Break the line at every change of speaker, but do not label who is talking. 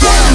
Yeah.